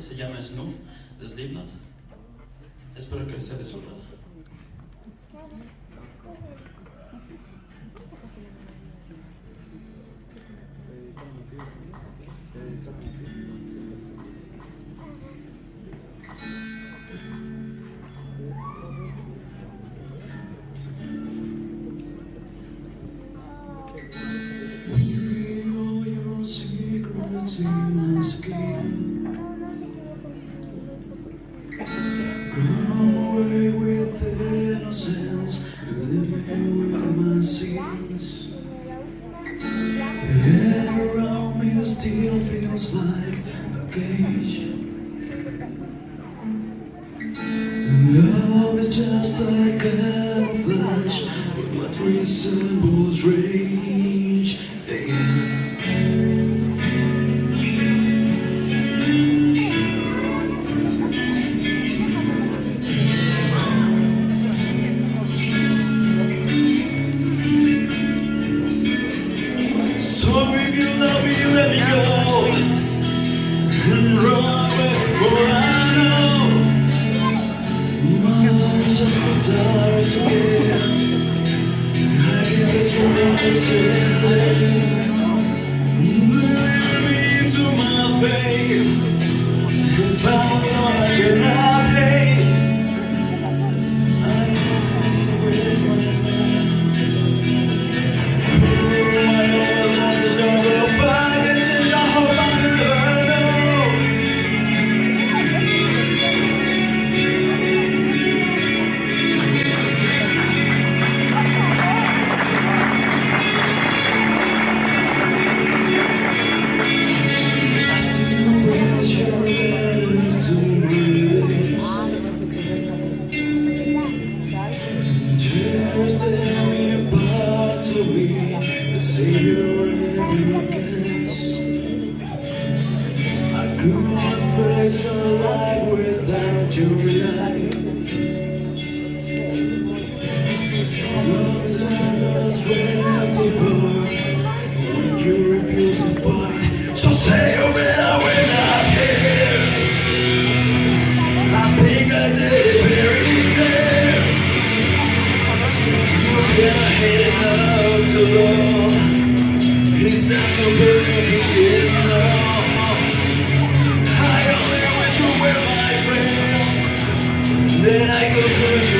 se llama Snoop de Slipknot. Espero que les haya disfrutado. Come away with innocence, leave me with my sins. The air around me still feels like a cage. Love is just a camouflage, but what resembles rage fate. If I was all I face a life without your light. Love is unrestrainable when you refuse to fight. So say you better when I can. I think I did it very. You're to love. Not supposed to be up. I only wish you were my friend. Then I could put you